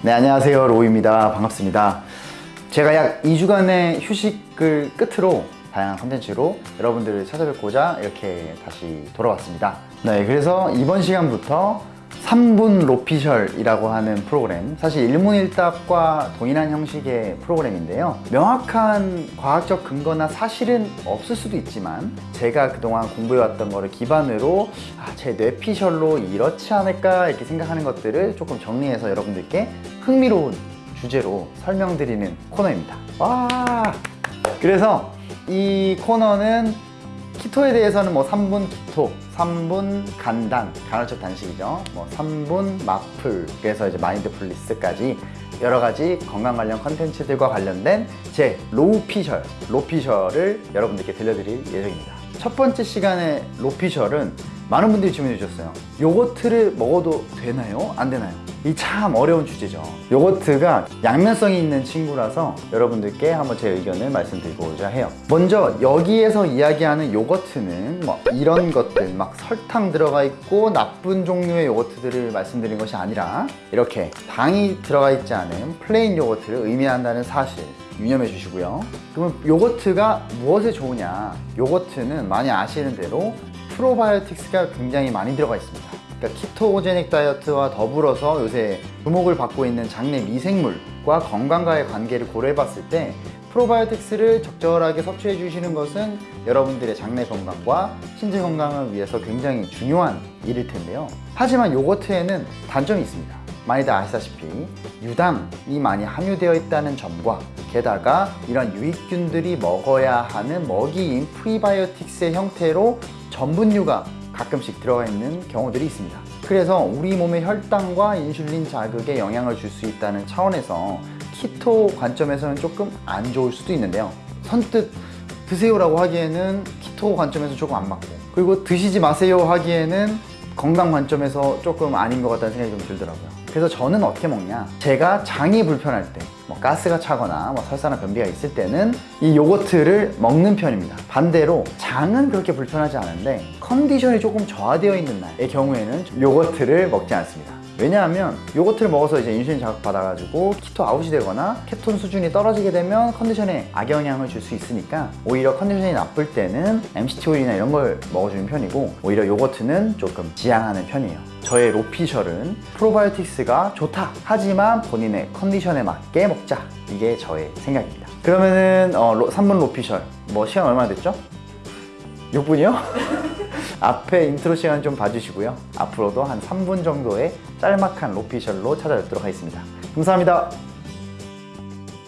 네 안녕하세요. 로우입니다. 반갑습니다. 제가 약 2주간의 휴식을 끝으로 다양한 컨텐츠로 여러분들을 찾아뵙고자 이렇게 다시 돌아왔습니다. 네 그래서 이번 시간부터 3분 로피셜이라고 하는 프로그램. 사실 일문일답과 동일한 형식의 프로그램인데요. 명확한 과학적 근거나 사실은 없을 수도 있지만 제가 그동안 공부해왔던 거를 기반으로 아, 제 뇌피셜로 이렇지 않을까 이렇게 생각하는 것들을 조금 정리해서 여러분들께 흥미로운 주제로 설명드리는 코너입니다. 와! 그래서 이 코너는 keto에 대해서는 뭐 3분 keto, 3분 간단, 간헐적 단식이죠. 뭐 3분 마플, 그래서 이제 mindfulness까지 여러 가지 건강 관련 컨텐츠들과 관련된 제 로우 피셜, 로피셜을 여러분들께 들려드릴 예정입니다. 첫 번째 시간의 로피셜은 많은 분들이 질문해 주셨어요. 요거트를 먹어도 되나요? 안 되나요? 이 참 어려운 주제죠. 요거트가 양면성이 있는 친구라서 여러분들께 한번 제 의견을 말씀드리고자 해요. 먼저 여기에서 이야기하는 요거트는 뭐 이런 것들 막 설탕 들어가 있고 나쁜 종류의 요거트들을 말씀드린 것이 아니라 이렇게 당이 들어가 있지 않은 plain 요거트를 의미한다는 사실 유념해 주시고요. 그러면 요거트가 무엇에 좋으냐? 요거트는 많이 아시는 대로 프로바이오틱스가 굉장히 많이 들어가 있습니다. 그러니까 키토제닉 다이어트와 더불어서 요새 주목을 받고 있는 장내 미생물과 건강과의 관계를 고려해 봤을 때 프로바이오틱스를 적절하게 섭취해 주시는 것은 여러분들의 장내 건강과 신체 건강을 위해서 굉장히 중요한 일일 텐데요. 하지만 요거트에는 단점이 있습니다. 많이들 아시다시피 유당이 많이 함유되어 있다는 점과 게다가 이런 유익균들이 먹어야 하는 먹이인 프리바이오틱스의 형태로 전분류가 가끔씩 들어가 있는 경우들이 있습니다. 그래서 우리 몸의 혈당과 인슐린 자극에 영향을 줄 수 있다는 차원에서 키토 관점에서는 조금 안 좋을 수도 있는데요. 선뜻 드세요 라고 하기에는 키토 관점에서 조금 안 맞고 그리고 드시지 마세요 하기에는 건강 관점에서 조금 아닌 것 같다는 생각이 좀 들더라고요. 그래서 저는 어떻게 먹냐? 제가 장이 불편할 때 뭐 가스가 차거나 뭐 설사나 변비가 있을 때는 이 요거트를 먹는 편입니다 반대로 장은 그렇게 불편하지 않은데 컨디션이 조금 저하되어 있는 날의 경우에는 요거트를 먹지 않습니다. 왜냐하면 요거트를 먹어서 이제 인슐린 자극 받아가지고 keto out이 되거나 케톤 수준이 떨어지게 되면 컨디션에 악영향을 줄 수 있으니까 오히려 컨디션이 나쁠 때는 MCT 오일이나 이런 걸 먹어주는 편이고 오히려 요거트는 조금 지양하는 편이에요. 저의 로피셜은 프로바이오틱스가 좋다. 하지만 본인의 컨디션에 맞게 먹자. 이게 저의 생각입니다 그러면은 어, 로, 3분 로피셜. 뭐 시간 얼마나 됐죠? 6분이요? 앞에 인트로 시간 좀 봐주시고요. 앞으로도 한 3분 정도의 짤막한 로피셜로 찾아뵙도록 하겠습니다. 감사합니다.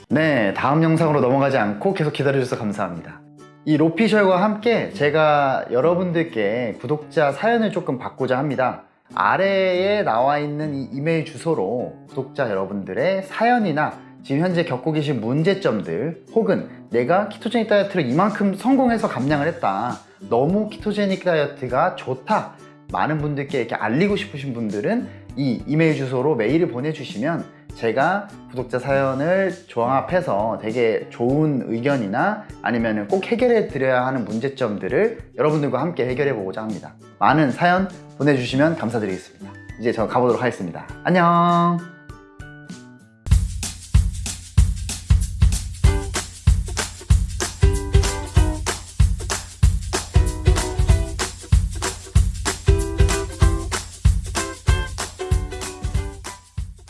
네 다음 영상으로 넘어가지 않고 계속 기다려주셔서 감사합니다. 이 로피셜과 함께 제가 여러분들께 구독자 사연을 조금 받고자 합니다. 아래에 나와 있는 이 이메일 주소로 구독자 여러분들의 사연이나 지금 현재 겪고 계신 문제점들 혹은 내가 ketogenic 다이어트를 이만큼 성공해서 감량을 했다. 너무 키토제닉 다이어트가 좋다. 많은 분들께 이렇게 알리고 싶으신 분들은 이 이메일 주소로 메일을 보내주시면 제가 구독자 사연을 종합해서 되게 좋은 의견이나 아니면 꼭 해결해 드려야 하는 문제점들을 여러분들과 함께 해결해 보고자 합니다. 많은 사연 보내주시면 감사드리겠습니다. 이제 저 가보도록 하겠습니다. 안녕